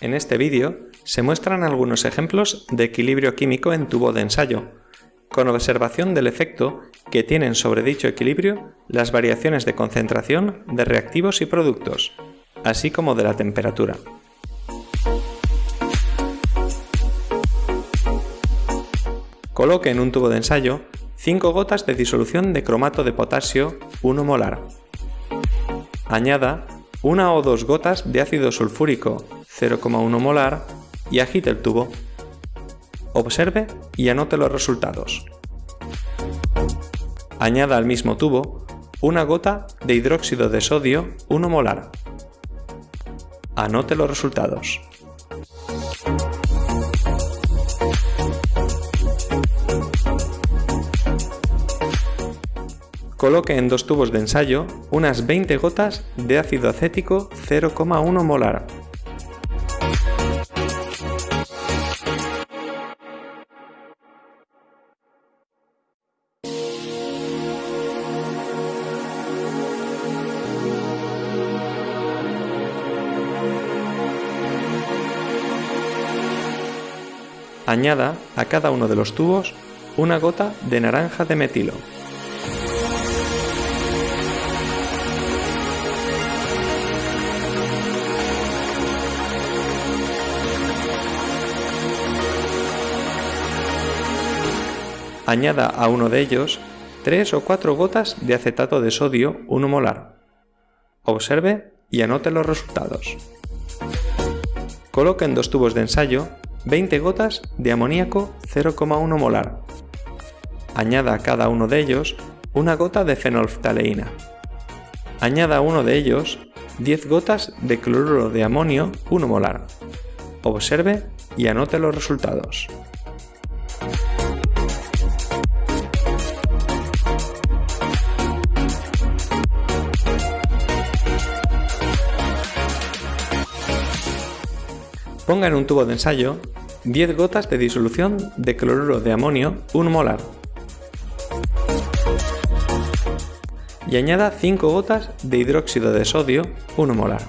En este vídeo se muestran algunos ejemplos de equilibrio químico en tubo de ensayo, con observación del efecto que tienen sobre dicho equilibrio las variaciones de concentración de reactivos y productos, así como de la temperatura. Coloque en un tubo de ensayo 5 gotas de disolución de cromato de potasio 1 molar. Añada una o dos gotas de ácido sulfúrico 0,1 molar y agite el tubo. Observe y anote los resultados. Añada al mismo tubo una gota de hidróxido de sodio 1 molar. Anote los resultados. Coloque en dos tubos de ensayo unas 20 gotas de ácido acético 0,1 molar. Añada a cada uno de los tubos una gota de naranja de metilo. Añada a uno de ellos 3 o 4 gotas de acetato de sodio 1 molar. Observe y anote los resultados. Coloque en dos tubos de ensayo 20 gotas de amoníaco 0,1 molar. Añada a cada uno de ellos una gota de fenolftaleína. Añada a uno de ellos 10 gotas de cloruro de amonio 1 molar. Observe y anote los resultados. Ponga en un tubo de ensayo 10 gotas de disolución de cloruro de amonio 1 molar y añada 5 gotas de hidróxido de sodio 1 molar.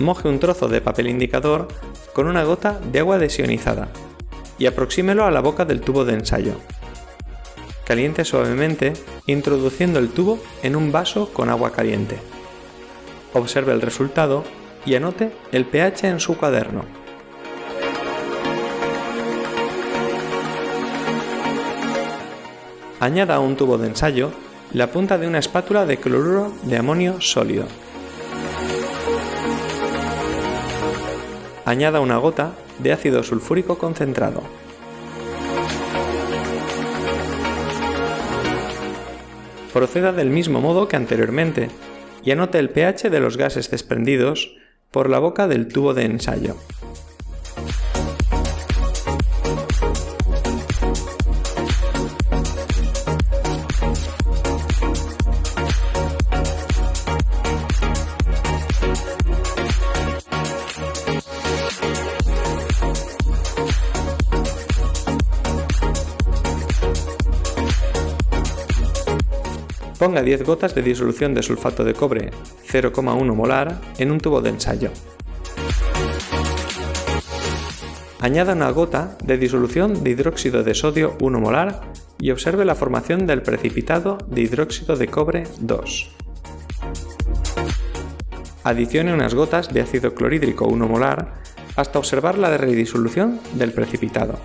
Moje un trozo de papel indicador con una gota de agua desionizada y aproxímelo a la boca del tubo de ensayo. Caliente suavemente introduciendo el tubo en un vaso con agua caliente. Observe el resultado y anote el pH en su cuaderno. Añada a un tubo de ensayo la punta de una espátula de cloruro de amonio sólido. Añada una gota de ácido sulfúrico concentrado. Proceda del mismo modo que anteriormente y anote el pH de los gases desprendidos por la boca del tubo de ensayo. Ponga 10 gotas de disolución de sulfato de cobre 0,1 molar en un tubo de ensayo. Añada una gota de disolución de hidróxido de sodio 1 molar y observe la formación del precipitado de hidróxido de cobre 2. Adicione unas gotas de ácido clorhídrico 1 molar hasta observar la redisolución del precipitado.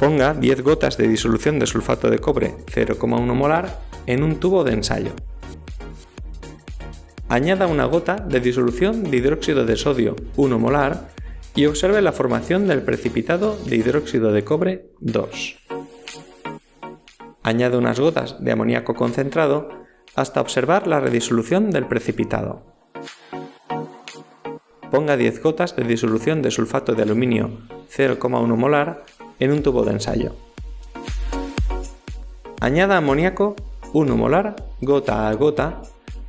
Ponga 10 gotas de disolución de sulfato de cobre 0,1 molar en un tubo de ensayo. Añada una gota de disolución de hidróxido de sodio 1 molar y observe la formación del precipitado de hidróxido de cobre 2. Añade unas gotas de amoníaco concentrado hasta observar la redisolución del precipitado. Ponga 10 gotas de disolución de sulfato de aluminio 0,1 molar en un tubo de ensayo. Añada amoníaco 1 molar gota a gota,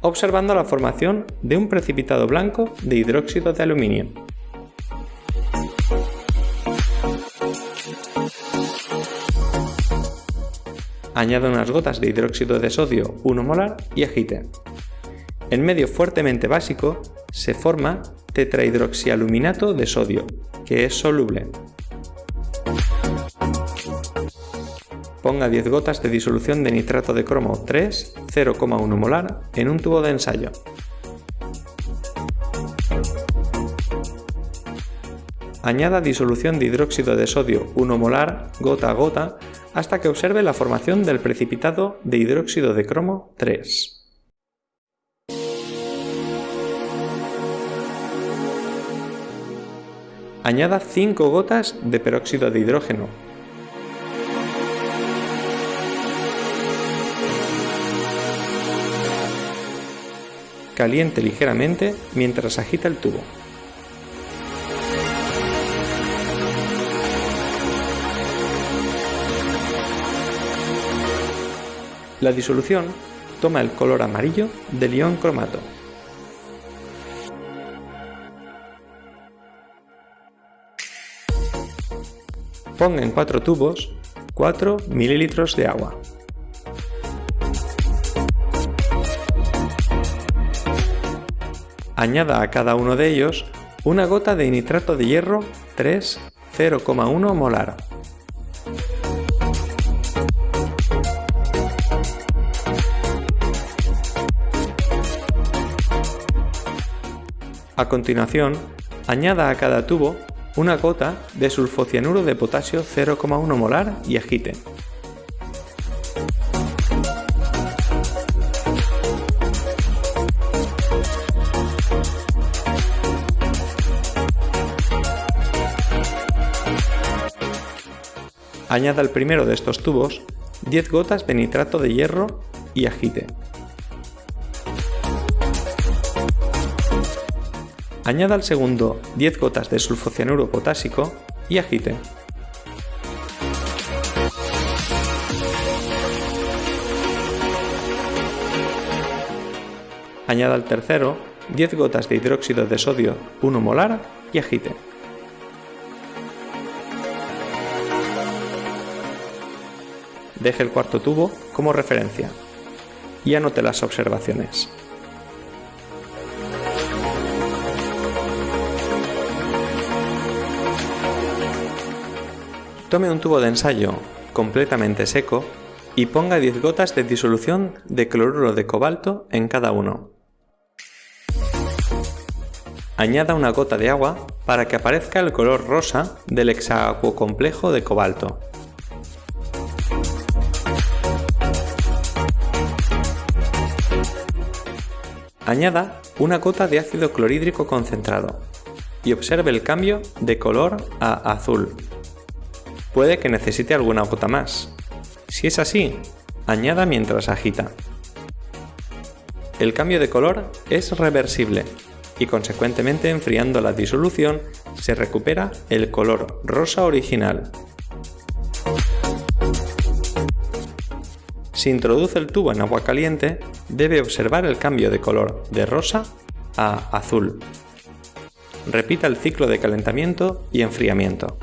observando la formación de un precipitado blanco de hidróxido de aluminio. Añada unas gotas de hidróxido de sodio 1 molar y agite. En medio fuertemente básico se forma tetrahidroxialuminato de sodio, que es soluble. Ponga 10 gotas de disolución de nitrato de cromo 3, 0,1 molar, en un tubo de ensayo. Añada disolución de hidróxido de sodio 1 molar gota a gota hasta que observe la formación del precipitado de hidróxido de cromo 3. Añada 5 gotas de peróxido de hidrógeno. Caliente ligeramente mientras agita el tubo. La disolución toma el color amarillo del ion cromato. Ponga en cuatro tubos 4 ml de agua. Añada a cada uno de ellos una gota de nitrato de hierro 3 0,1 molar. A continuación, añada a cada tubo una gota de sulfocianuro de potasio 0,1 molar y agite. Añada al primero de estos tubos 10 gotas de nitrato de hierro y agite. Añada al segundo 10 gotas de sulfocianuro potásico y agite. Añada al tercero 10 gotas de hidróxido de sodio 1 molar y agite. Deje el cuarto tubo como referencia y anote las observaciones. Tome un tubo de ensayo completamente seco y ponga 10 gotas de disolución de cloruro de cobalto en cada uno. Añada una gota de agua para que aparezca el color rosa del hexacuocomplejo de cobalto. Añada una gota de ácido clorhídrico concentrado y observe el cambio de color a azul puede que necesite alguna gota más. Si es así, añada mientras agita. El cambio de color es reversible y consecuentemente enfriando la disolución se recupera el color rosa original. Si introduce el tubo en agua caliente, debe observar el cambio de color de rosa a azul. Repita el ciclo de calentamiento y enfriamiento.